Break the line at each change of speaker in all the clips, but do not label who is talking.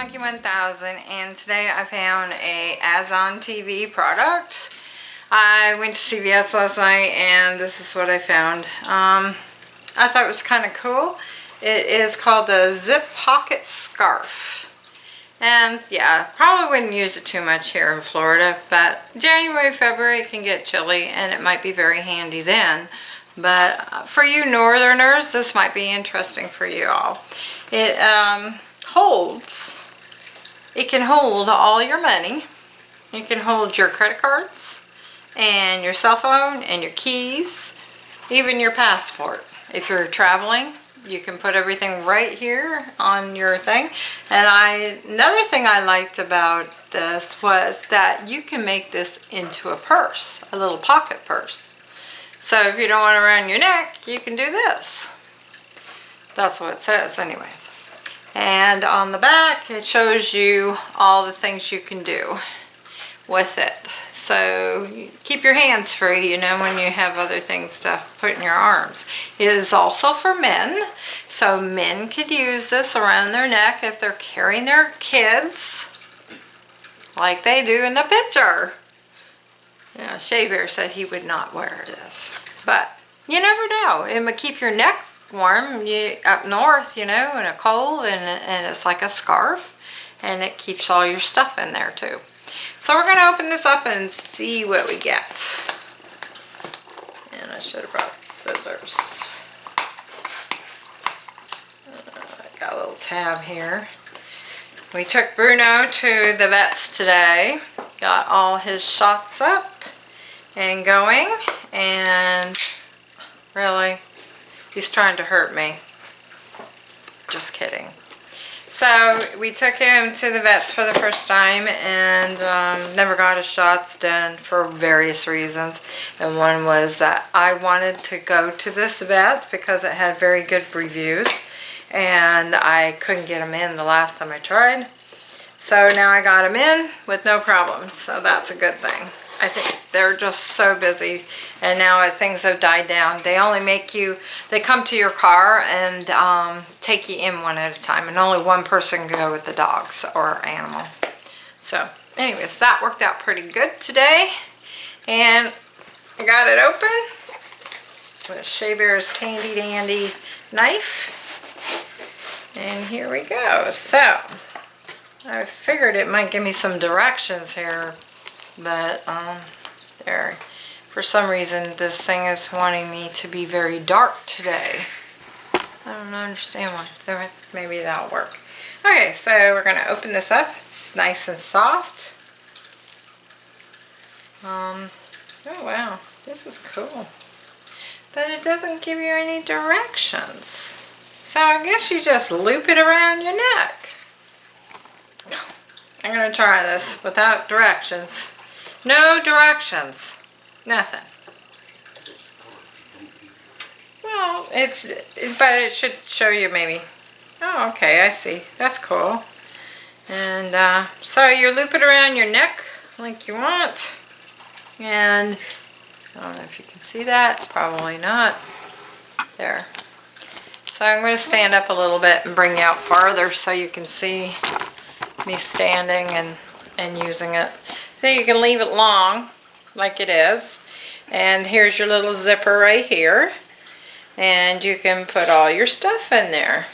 Monkey 1000 and today I found a Azon TV product. I went to CVS last night and this is what I found. Um, I thought it was kind of cool. It is called the Zip Pocket Scarf. And yeah, probably wouldn't use it too much here in Florida, but January, February can get chilly and it might be very handy then. But for you northerners, this might be interesting for you all. It um, holds, it can hold all your money. It can hold your credit cards and your cell phone and your keys, even your passport. If you're traveling, you can put everything right here on your thing. And I, another thing I liked about this was that you can make this into a purse, a little pocket purse. So if you don't want it around your neck, you can do this. That's what it says anyways. And on the back, it shows you all the things you can do with it. So keep your hands free, you know, when you have other things to put in your arms. It is also for men. So men could use this around their neck if they're carrying their kids like they do in the picture. You know, Shea Bear said he would not wear this. But you never know. It would keep your neck warm you, up north, you know, in a cold, and, and it's like a scarf, and it keeps all your stuff in there too. So we're going to open this up and see what we get. And I should have brought scissors. Uh, I got a little tab here. We took Bruno to the vets today. Got all his shots up and going. And really, He's trying to hurt me. Just kidding. So we took him to the vets for the first time and um, never got his shots done for various reasons. And one was that I wanted to go to this vet because it had very good reviews and I couldn't get him in the last time I tried. So now I got him in with no problem. So that's a good thing. I think they're just so busy and now things have died down. They only make you, they come to your car and um, take you in one at a time and only one person can go with the dogs or animal. So anyways, that worked out pretty good today and I got it open with Shea Bear's handy dandy knife. And here we go. So I figured it might give me some directions here but um, there. For some reason this thing is wanting me to be very dark today. I don't understand why. Maybe that'll work. Okay so we're gonna open this up. It's nice and soft. Um oh wow. This is cool. But it doesn't give you any directions. So I guess you just loop it around your neck. I'm gonna try this without directions no directions. Nothing. Well, it's, but it should show you maybe. Oh, okay, I see. That's cool. And uh, so you loop it around your neck like you want. And I don't know if you can see that. Probably not. There. So I'm going to stand up a little bit and bring you out farther so you can see me standing and, and using it. So you can leave it long like it is. And here's your little zipper right here. And you can put all your stuff in there.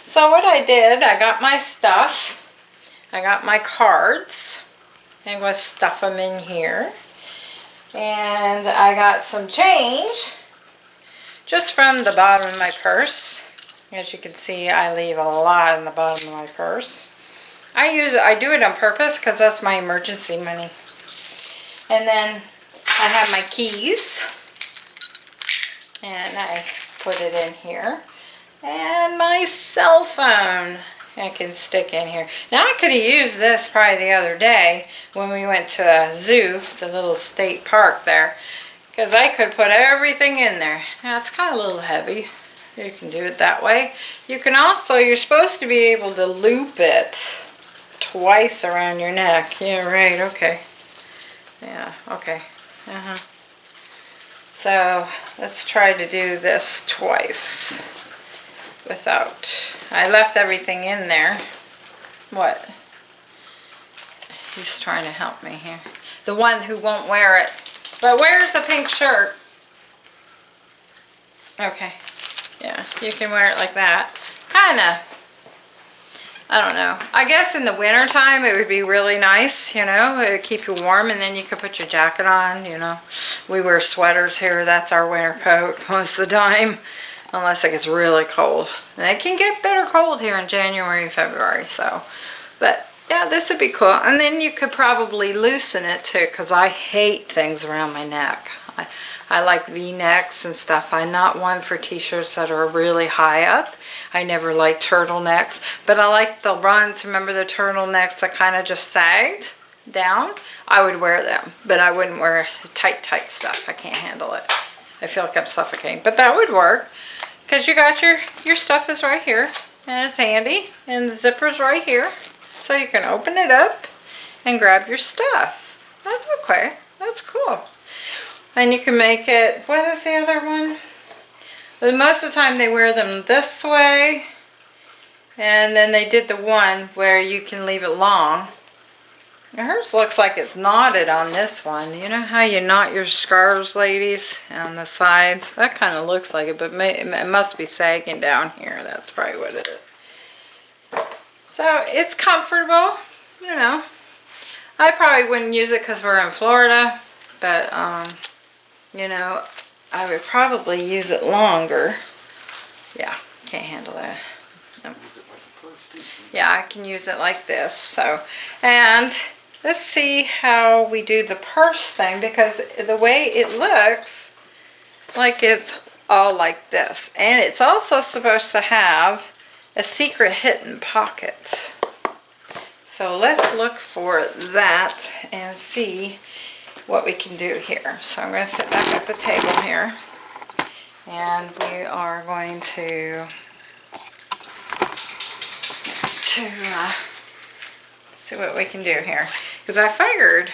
So what I did, I got my stuff. I got my cards. I'm going to stuff them in here. And I got some change just from the bottom of my purse. As you can see, I leave a lot in the bottom of my purse. I use I do it on purpose because that's my emergency money. And then I have my keys. And I put it in here. And my cell phone I can stick in here. Now I could have used this probably the other day when we went to a zoo, the little state park there. Because I could put everything in there. Now it's kind of a little heavy. You can do it that way. You can also, you're supposed to be able to loop it twice around your neck. Yeah, right, okay. Yeah, okay. Uh-huh. So, let's try to do this twice without... I left everything in there. What? He's trying to help me here. The one who won't wear it. But wears a pink shirt. Okay. Yeah, you can wear it like that. Kinda. I don't know. I guess in the winter time it would be really nice, you know, it would keep you warm and then you could put your jacket on, you know. We wear sweaters here, that's our winter coat most of the time, unless it gets really cold. And it can get bitter cold here in January and February, so. But yeah, this would be cool. And then you could probably loosen it too, because I hate things around my neck. I, I like v-necks and stuff. I'm not one for t-shirts that are really high up. I never like turtlenecks, but I like the runs. Remember the turtlenecks that kind of just sagged down? I would wear them, but I wouldn't wear tight, tight stuff. I can't handle it. I feel like I'm suffocating, but that would work because you got your, your stuff is right here and it's handy and the zipper's right here. So you can open it up and grab your stuff. That's okay. That's cool. And you can make it, what is the other one? But most of the time they wear them this way. And then they did the one where you can leave it long. Now hers looks like it's knotted on this one. You know how you knot your scarves, ladies, on the sides? That kind of looks like it, but it must be sagging down here. That's probably what it is. So it's comfortable, you know. I probably wouldn't use it because we're in Florida, but, um, you know, I would probably use it longer. Yeah, can't handle that. Nope. Yeah, I can use it like this. So, and let's see how we do the purse thing because the way it looks like it's all like this. And it's also supposed to have a secret hidden pocket. So let's look for that and see what we can do here. So I'm going to sit back at the table here. And we are going to to uh, see what we can do here. Because I figured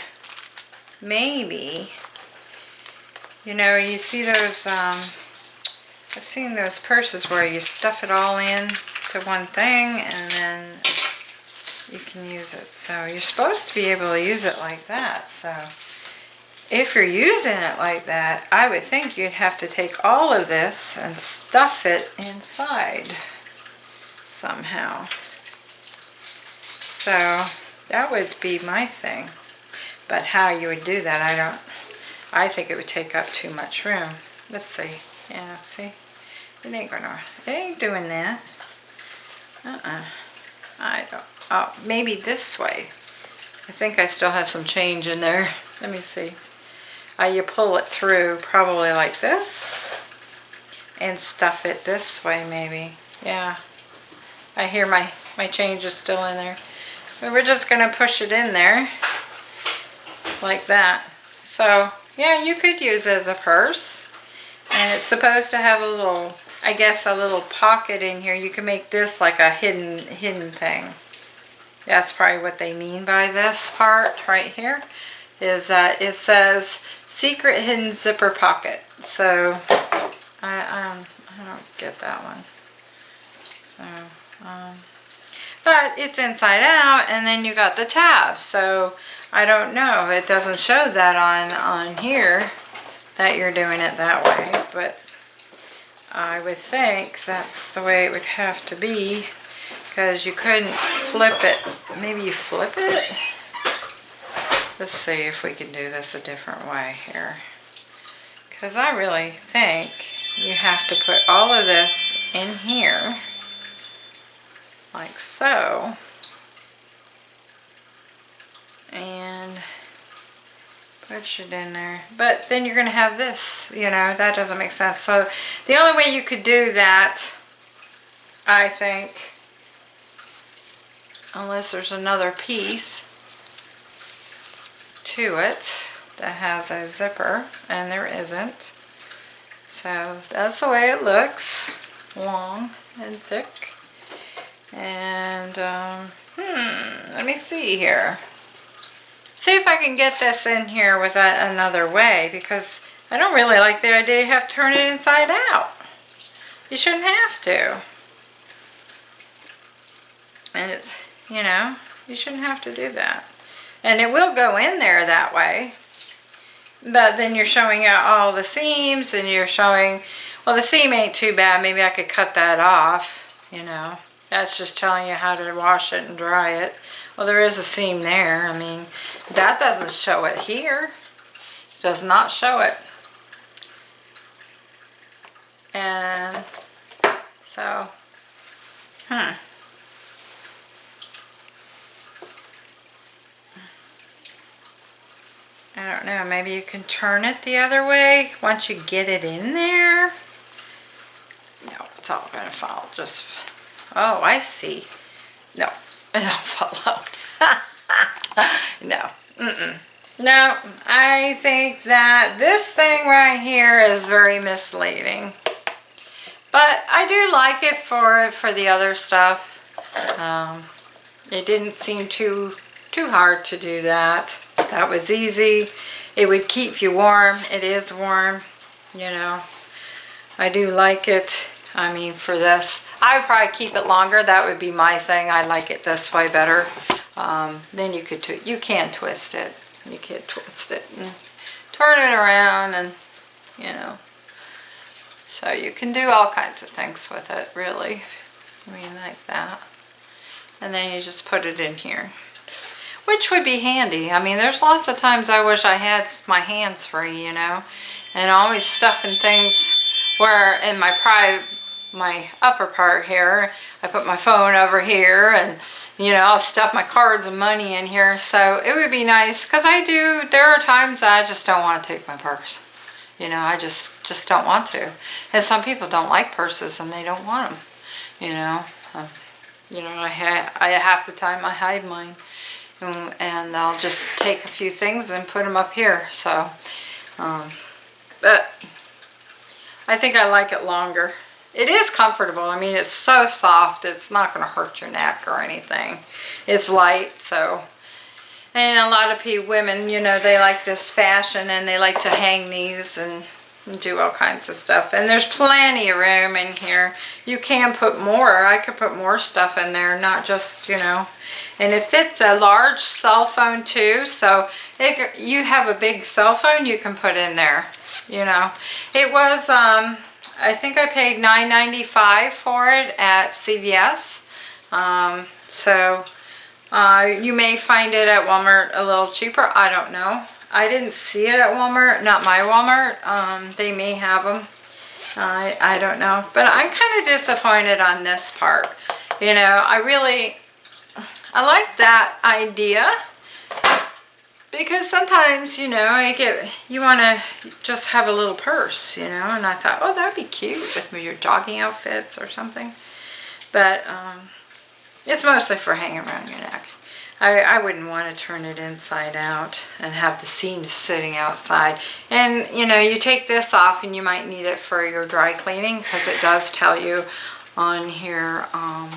maybe you know you see those um, I've seen those purses where you stuff it all in to one thing and then you can use it. So you're supposed to be able to use it like that so if you're using it like that, I would think you'd have to take all of this and stuff it inside somehow. So that would be my thing. But how you would do that, I don't, I think it would take up too much room. Let's see. Yeah, see? It ain't gonna, it ain't doing that. Uh-uh. I don't, oh, maybe this way. I think I still have some change in there. Let me see uh, you pull it through probably like this and stuff it this way maybe. Yeah, I hear my, my change is still in there. But we're just going to push it in there like that. So yeah, you could use as a purse. And it's supposed to have a little, I guess a little pocket in here. You can make this like a hidden, hidden thing. That's probably what they mean by this part right here is that it says secret hidden zipper pocket. So I, um, I don't get that one. So, um, but it's inside out and then you got the tab. So I don't know. It doesn't show that on, on here that you're doing it that way. But I would think that's the way it would have to be because you couldn't flip it. Maybe you flip it? Let's see if we can do this a different way here. Because I really think you have to put all of this in here, like so. And push it in there. But then you're going to have this, you know, that doesn't make sense. So the only way you could do that, I think, unless there's another piece, to it that has a zipper and there isn't. So that's the way it looks, long and thick. And, um, hmm, let me see here. See if I can get this in here with a, another way because I don't really like the idea you have to turn it inside out. You shouldn't have to. And it's, you know, you shouldn't have to do that. And it will go in there that way. But then you're showing out all the seams and you're showing, well the seam ain't too bad, maybe I could cut that off, you know. That's just telling you how to wash it and dry it. Well there is a seam there, I mean, that doesn't show it here. It does not show it. And so, hmm. I don't know, maybe you can turn it the other way once you get it in there. No, it's all gonna fall, just, oh, I see. No, it don't follow. no, mm-mm. No, I think that this thing right here is very misleading. But I do like it for, for the other stuff. Um, it didn't seem too, too hard to do that. That was easy. It would keep you warm. It is warm, you know. I do like it. I mean, for this, I would probably keep it longer. That would be my thing. I like it this way better. Um, then you could, you can twist it. You can twist it and turn it around and, you know. So you can do all kinds of things with it, really. I mean, like that. And then you just put it in here which would be handy. I mean, there's lots of times I wish I had my hands free, you know, and always stuffing things where in my private, my upper part here, I put my phone over here and, you know, I'll stuff my cards and money in here. So it would be nice because I do, there are times I just don't want to take my purse. You know, I just, just don't want to. And some people don't like purses and they don't want them, you know. Um, you know, I, ha I half the time I hide mine and I'll just take a few things and put them up here. So, um, but I think I like it longer. It is comfortable. I mean, it's so soft. It's not going to hurt your neck or anything. It's light, so. And a lot of people, women, you know, they like this fashion and they like to hang these and do all kinds of stuff. And there's plenty of room in here. You can put more. I could put more stuff in there, not just, you know. And it fits a large cell phone too. So it, you have a big cell phone you can put in there, you know. It was, um, I think I paid $9.95 for it at CVS. Um, so uh, you may find it at Walmart a little cheaper. I don't know. I didn't see it at Walmart, not my Walmart. Um, they may have them. I, I don't know. But I'm kind of disappointed on this part. You know, I really, I like that idea. Because sometimes, you know, I get, you want to just have a little purse, you know, and I thought, oh, that'd be cute with your jogging outfits or something. But um, it's mostly for hanging around your neck. I, I wouldn't want to turn it inside out and have the seams sitting outside. And, you know, you take this off and you might need it for your dry cleaning because it does tell you on here um,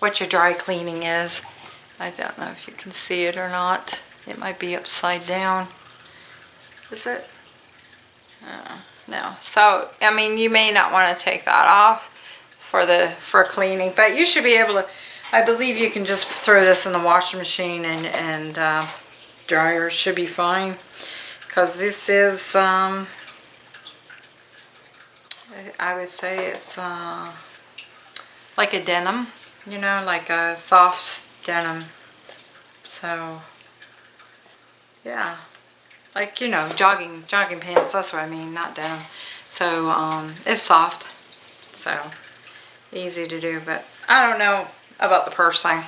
what your dry cleaning is. I don't know if you can see it or not. It might be upside down. Is it? Uh, no. So, I mean, you may not want to take that off for the for cleaning, but you should be able to I believe you can just throw this in the washing machine and, and uh, dryer should be fine. Because this is, um, I would say it's uh, like a denim, you know, like a soft denim. So, yeah. Like, you know, jogging, jogging pants, that's what I mean, not denim. So, um, it's soft. So, easy to do, but I don't know about the purse thing.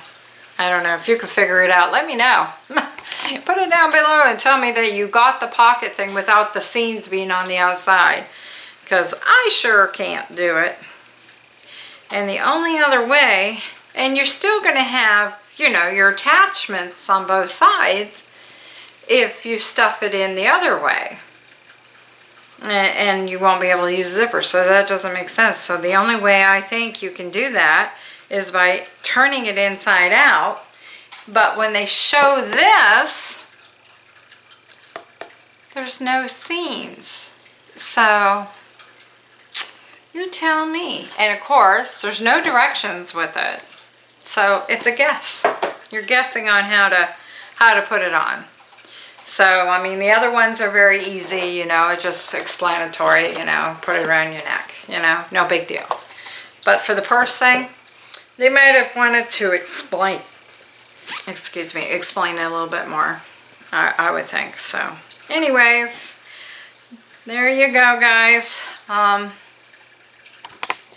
I don't know. If you could figure it out, let me know. Put it down below and tell me that you got the pocket thing without the seams being on the outside. Because I sure can't do it. And the only other way, and you're still going to have, you know, your attachments on both sides if you stuff it in the other way. And you won't be able to use zipper, so that doesn't make sense. So the only way I think you can do that is by turning it inside out. But when they show this, there's no seams. So you tell me. And of course, there's no directions with it. So it's a guess. You're guessing on how to how to put it on. So, I mean, the other ones are very easy, you know, just explanatory, you know, put it around your neck, you know, no big deal. But for the purse thing, they might have wanted to explain, excuse me, explain a little bit more, I, I would think. So, anyways, there you go, guys. Um,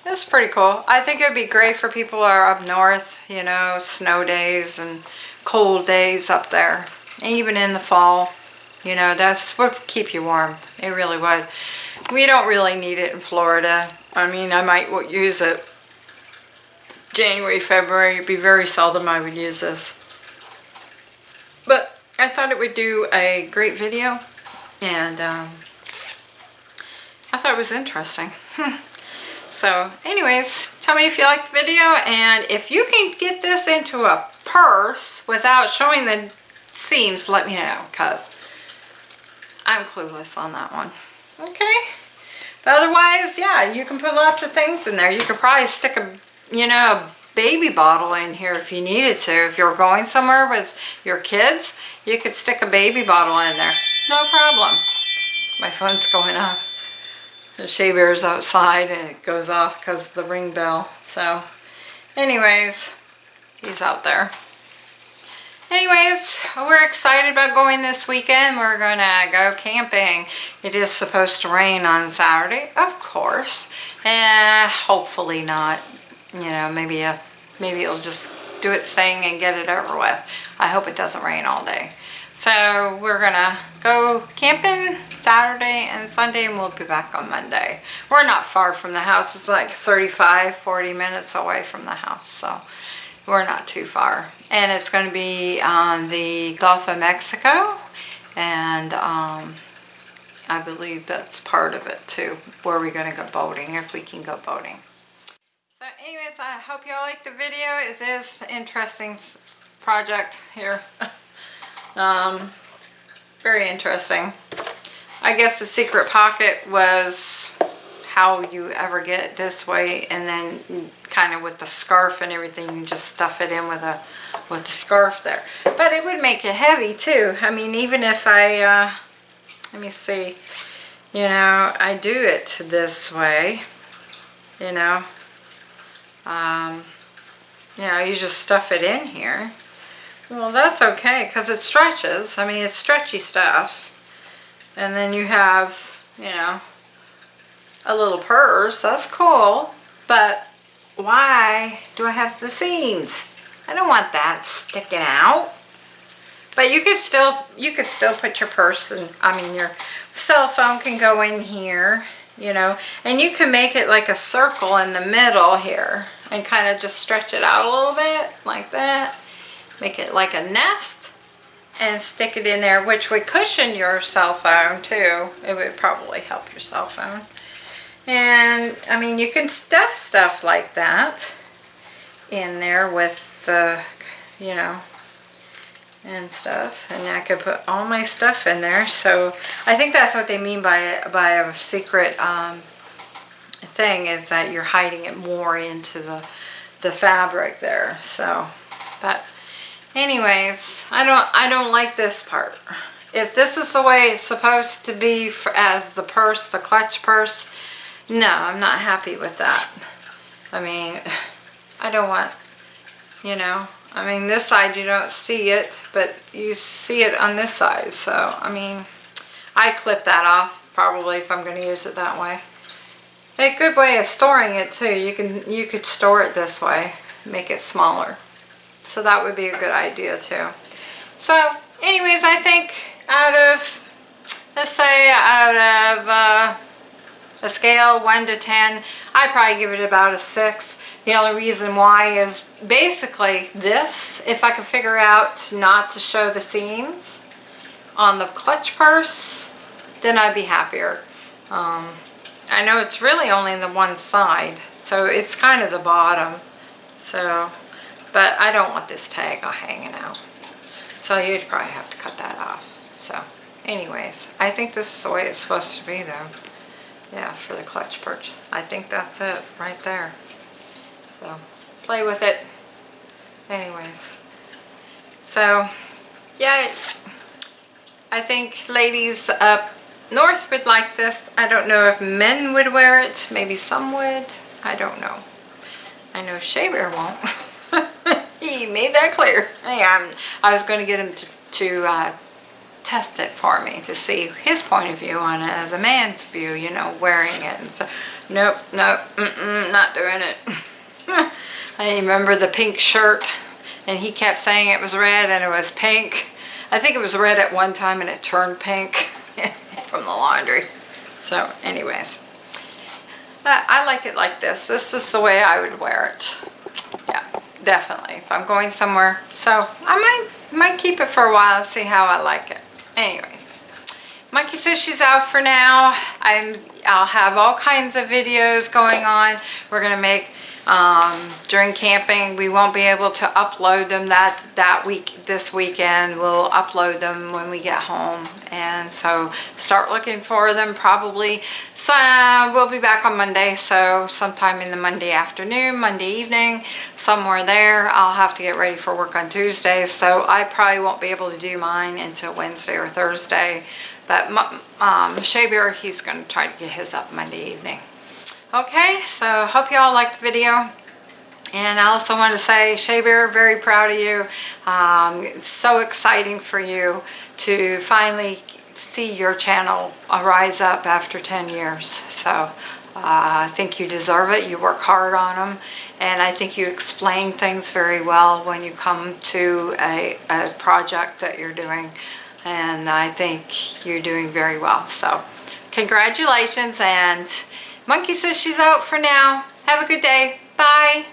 that's pretty cool. I think it would be great for people who are up north, you know, snow days and cold days up there even in the fall. You know, that's what keep you warm. It really would. We don't really need it in Florida. I mean, I might use it January, February. It'd be very seldom I would use this. But I thought it would do a great video. And um, I thought it was interesting. so anyways, tell me if you liked the video. And if you can get this into a purse without showing the seams, let me know because I'm clueless on that one. Okay. But otherwise, yeah, you can put lots of things in there. You could probably stick a, you know, a baby bottle in here if you needed to. If you're going somewhere with your kids, you could stick a baby bottle in there. No problem. My phone's going off. The shea bear's outside and it goes off because of the ring bell. So, anyways, he's out there anyways, we're excited about going this weekend. We're going to go camping. It is supposed to rain on Saturday, of course. And hopefully not. You know, maybe a, maybe it'll just do its thing and get it over with. I hope it doesn't rain all day. So we're gonna go camping Saturday and Sunday and we'll be back on Monday. We're not far from the house. It's like 35, 40 minutes away from the house. So we're not too far. And it's to be on the Gulf of Mexico. And um, I believe that's part of it too. Where we're to go boating, if we can go boating. So anyways, I hope you all like the video. It is an interesting project here. um, very interesting. I guess the secret pocket was how you ever get this way and then kind of with the scarf and everything you just stuff it in with a with the scarf there but it would make it heavy too I mean even if I uh, let me see you know I do it this way you know um, you know you just stuff it in here well that's okay because it stretches I mean it's stretchy stuff and then you have you know a little purse. That's cool. But why do I have the seams? I don't want that sticking out. But you could still you could still put your purse and I mean your cell phone can go in here, you know, and you can make it like a circle in the middle here and kind of just stretch it out a little bit like that. Make it like a nest and stick it in there, which would cushion your cell phone too. It would probably help your cell phone. And I mean, you can stuff stuff like that in there with the, you know, and stuff. And I could put all my stuff in there. So I think that's what they mean by, by a secret um, thing is that you're hiding it more into the, the fabric there. So, but anyways, I don't, I don't like this part. If this is the way it's supposed to be for, as the purse, the clutch purse, no, I'm not happy with that. I mean, I don't want, you know, I mean, this side you don't see it, but you see it on this side. So, I mean, I clip that off probably if I'm going to use it that way. A good way of storing it too. You can you could store it this way, make it smaller. So that would be a good idea too. So, anyways, I think out of, let's say out of, uh, a scale 1 to 10, I probably give it about a 6. The only reason why is basically this, if I could figure out not to show the seams on the clutch purse, then I'd be happier. Um, I know it's really only in the one side, so it's kind of the bottom. So, but I don't want this tag hanging out. So you'd probably have to cut that off. So, anyways, I think this is the way it's supposed to be though yeah, for the clutch perch. I think that's it right there. So play with it. anyways. So, yeah, I think ladies up north would like this. I don't know if men would wear it. Maybe some would. I don't know. I know Shea Bear won't. he made that clear. Yeah, I was going to get him to, to uh, test it for me to see his point of view on it as a man's view, you know, wearing it. And so, nope, nope, mm -mm, not doing it. I remember the pink shirt and he kept saying it was red and it was pink. I think it was red at one time and it turned pink from the laundry. So anyways, I like it like this. This is the way I would wear it. Yeah, definitely. If I'm going somewhere. So I might, might keep it for a while and see how I like it. Anyways, Monkey says she's out for now. I'm, I'll have all kinds of videos going on. We're going to make um, during camping. We won't be able to upload them that, that week, this weekend. We'll upload them when we get home. And so start looking for them probably. So we'll be back on Monday. So sometime in the Monday afternoon, Monday evening, somewhere there. I'll have to get ready for work on Tuesday. So I probably won't be able to do mine until Wednesday or Thursday. But um, Shea Bear, he's going to try to get his up Monday evening. Okay, so hope you all liked the video. And I also want to say, Shea Bear, very proud of you. Um, it's so exciting for you to finally see your channel rise up after 10 years. So uh, I think you deserve it. You work hard on them. And I think you explain things very well when you come to a, a project that you're doing. And I think you're doing very well. So congratulations and Monkey says she's out for now. Have a good day. Bye.